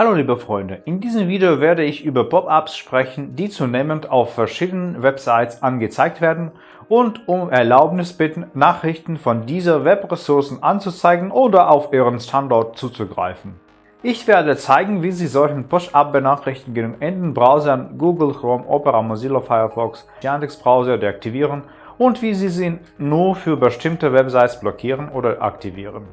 Hallo liebe Freunde, in diesem Video werde ich über Pop-ups sprechen, die zunehmend auf verschiedenen Websites angezeigt werden und um Erlaubnis bitten, Nachrichten von dieser Webressourcen anzuzeigen oder auf Ihren Standort zuzugreifen. Ich werde zeigen, wie Sie solchen Push-Up-Benachrichtigungen in den Browsern Google Chrome, Opera, Mozilla Firefox, Yandex Browser deaktivieren und wie Sie sie nur für bestimmte Websites blockieren oder aktivieren.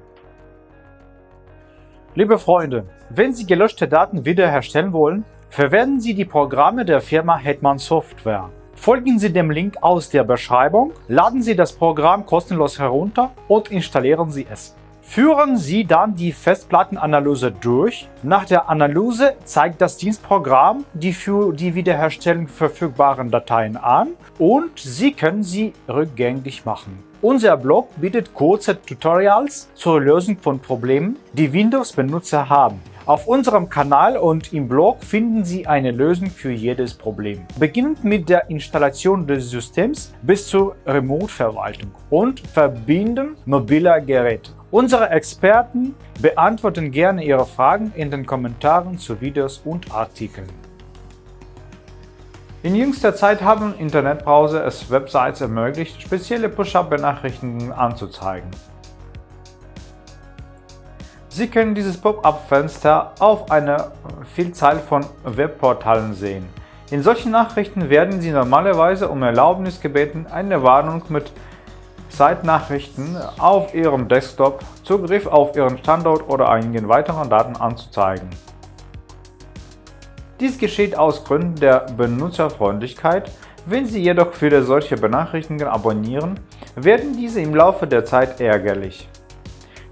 Liebe Freunde, wenn Sie gelöschte Daten wiederherstellen wollen, verwenden Sie die Programme der Firma Hetman Software. Folgen Sie dem Link aus der Beschreibung, laden Sie das Programm kostenlos herunter und installieren Sie es. Führen Sie dann die Festplattenanalyse durch. Nach der Analyse zeigt das Dienstprogramm die für die Wiederherstellung verfügbaren Dateien an und Sie können sie rückgängig machen. Unser Blog bietet kurze Tutorials zur Lösung von Problemen, die Windows-Benutzer haben. Auf unserem Kanal und im Blog finden Sie eine Lösung für jedes Problem. Beginnend mit der Installation des Systems bis zur Remote-Verwaltung und Verbinden mobiler Geräte. Unsere Experten beantworten gerne Ihre Fragen in den Kommentaren zu Videos und Artikeln. In jüngster Zeit haben Internetbrowser es Websites ermöglicht, spezielle Push-Up-Benachrichtigungen anzuzeigen. Sie können dieses Pop-up-Fenster auf einer Vielzahl von Webportalen sehen. In solchen Nachrichten werden Sie normalerweise um Erlaubnis gebeten, eine Warnung mit Zeitnachrichten auf Ihrem Desktop, Zugriff auf Ihren Standort oder einigen weiteren Daten anzuzeigen. Dies geschieht aus Gründen der Benutzerfreundlichkeit. Wenn Sie jedoch wieder solche Benachrichtigungen abonnieren, werden diese im Laufe der Zeit ärgerlich.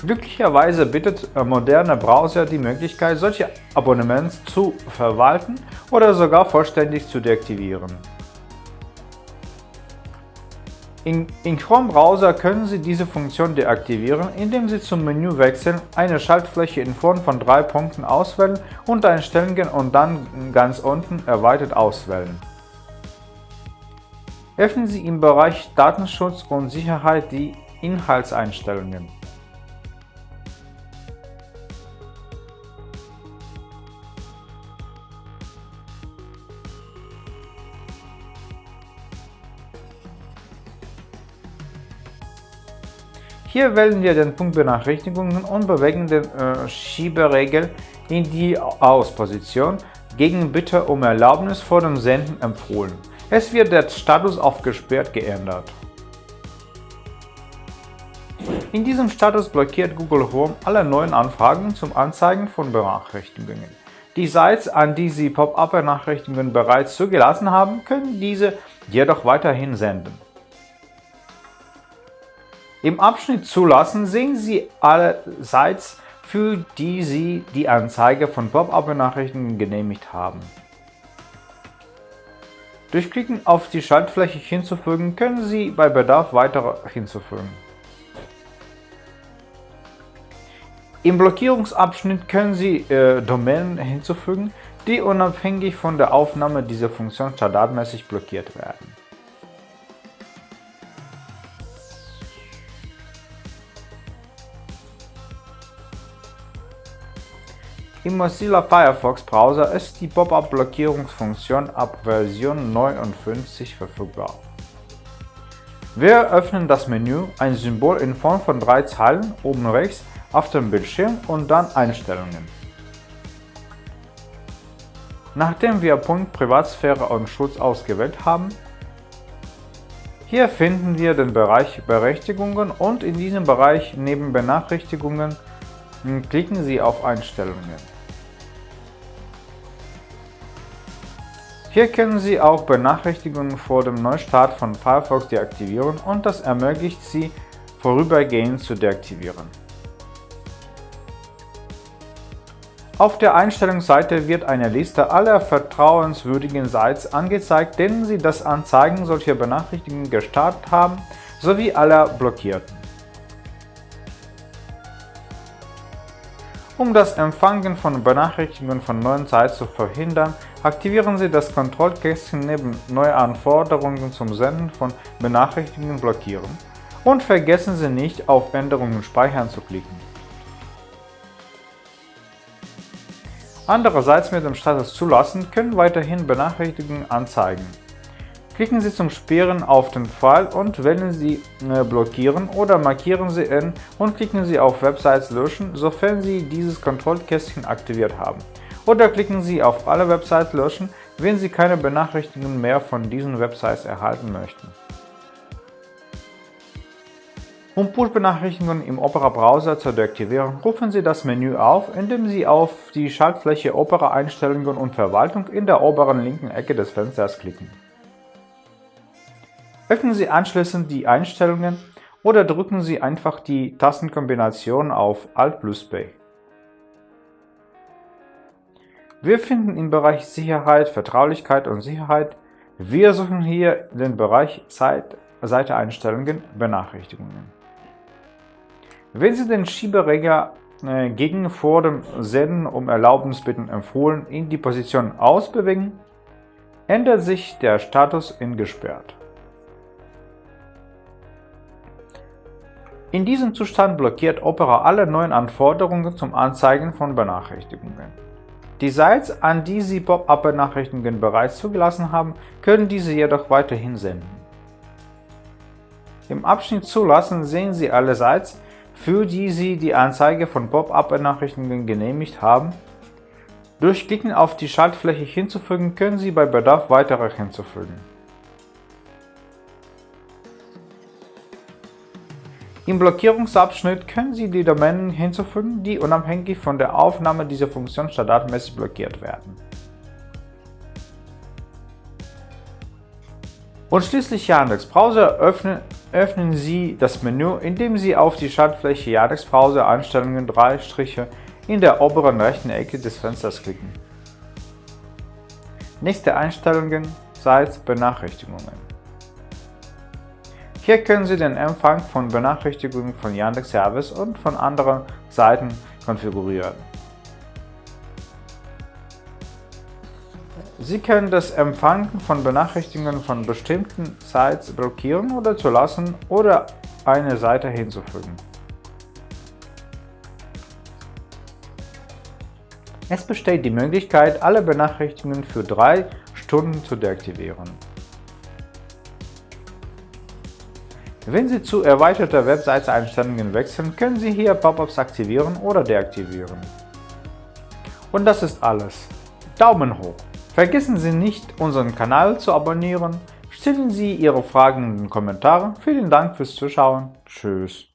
Glücklicherweise bietet moderne Browser die Möglichkeit, solche Abonnements zu verwalten oder sogar vollständig zu deaktivieren. In, in Chrome-Browser können Sie diese Funktion deaktivieren, indem Sie zum Menü wechseln, eine Schaltfläche in Form von drei Punkten auswählen und Einstellungen und dann ganz unten Erweitert auswählen. Öffnen Sie im Bereich Datenschutz und Sicherheit die Inhaltseinstellungen. Hier wählen wir den Punkt Benachrichtigungen und bewegen den äh, Schieberegel in die Ausposition gegen Bitte um Erlaubnis vor dem Senden empfohlen. Es wird der Status auf gesperrt geändert. In diesem Status blockiert Google Chrome alle neuen Anfragen zum Anzeigen von Benachrichtigungen. Die Sites, an die Sie Pop-up-Benachrichtigungen bereits zugelassen haben, können diese jedoch weiterhin senden. Im Abschnitt Zulassen sehen Sie alle Sites, für die Sie die Anzeige von Pop-up-Benachrichtigungen genehmigt haben. Durch Klicken auf die Schaltfläche hinzufügen können Sie bei Bedarf weitere hinzufügen. Im Blockierungsabschnitt können Sie äh, Domänen hinzufügen, die unabhängig von der Aufnahme dieser Funktion standardmäßig blockiert werden. Im Mozilla Firefox Browser ist die Pop-up-Blockierungsfunktion ab Version 59 verfügbar. Wir öffnen das Menü, ein Symbol in Form von drei Zeilen oben rechts auf dem Bildschirm und dann Einstellungen. Nachdem wir Punkt Privatsphäre und Schutz ausgewählt haben, hier finden wir den Bereich Berechtigungen und in diesem Bereich neben Benachrichtigungen klicken Sie auf Einstellungen. Hier können Sie auch Benachrichtigungen vor dem Neustart von Firefox deaktivieren und das ermöglicht Sie, vorübergehend zu deaktivieren. Auf der Einstellungsseite wird eine Liste aller vertrauenswürdigen Sites angezeigt, denen Sie das Anzeigen solcher Benachrichtigungen gestartet haben, sowie aller blockierten. Um das Empfangen von Benachrichtigungen von neuen Sites zu verhindern, aktivieren Sie das Kontrollkästchen neben Neue Anforderungen zum Senden von Benachrichtigungen blockieren und vergessen Sie nicht, auf Änderungen speichern zu klicken. Andererseits mit dem Status Zulassen können weiterhin Benachrichtigungen anzeigen. Klicken Sie zum Sperren auf den Pfeil und wählen Sie äh, Blockieren oder markieren Sie ihn und klicken Sie auf Websites löschen, sofern Sie dieses Kontrollkästchen aktiviert haben. Oder klicken Sie auf Alle Websites löschen, wenn Sie keine Benachrichtigungen mehr von diesen Websites erhalten möchten. Um Push-Benachrichtigungen im Opera-Browser zu deaktivieren, rufen Sie das Menü auf, indem Sie auf die Schaltfläche Opera-Einstellungen und Verwaltung in der oberen linken Ecke des Fensters klicken. Öffnen Sie anschließend die Einstellungen oder drücken Sie einfach die Tastenkombination auf Alt plus P. Wir finden im Bereich Sicherheit, Vertraulichkeit und Sicherheit, wir suchen hier den Bereich Seite-Einstellungen Benachrichtigungen. Wenn Sie den Schieberegler äh, gegen vor dem Senden um Erlaubnis bitten empfohlen in die Position ausbewegen, ändert sich der Status in gesperrt. In diesem Zustand blockiert Opera alle neuen Anforderungen zum Anzeigen von Benachrichtigungen. Die Sites, an die Sie Pop-up-Benachrichtigungen bereits zugelassen haben, können diese jedoch weiterhin senden. Im Abschnitt Zulassen sehen Sie alle Sites, für die Sie die Anzeige von Pop-up-Benachrichtigungen genehmigt haben. Durch Klicken auf die Schaltfläche hinzufügen können Sie bei Bedarf weitere hinzufügen. Im Blockierungsabschnitt können Sie die Domänen hinzufügen, die unabhängig von der Aufnahme dieser Funktion standardmäßig blockiert werden. Und schließlich Yandex Browser öffnen, öffnen Sie das Menü, indem Sie auf die Schaltfläche Yandex Browser Einstellungen drei Striche in der oberen rechten Ecke des Fensters klicken. Nächste Einstellungen Sites Benachrichtigungen. Hier können Sie den Empfang von Benachrichtigungen von Yandex Service und von anderen Seiten konfigurieren. Sie können das Empfangen von Benachrichtigungen von bestimmten Sites blockieren oder zulassen oder eine Seite hinzufügen. Es besteht die Möglichkeit, alle Benachrichtigungen für drei Stunden zu deaktivieren. Wenn Sie zu erweiterter Webseite-Einstellungen wechseln, können Sie hier Pop-ups aktivieren oder deaktivieren. Und das ist alles. Daumen hoch! Vergessen Sie nicht, unseren Kanal zu abonnieren, stellen Sie Ihre Fragen in den Kommentaren. Vielen Dank fürs Zuschauen. Tschüss.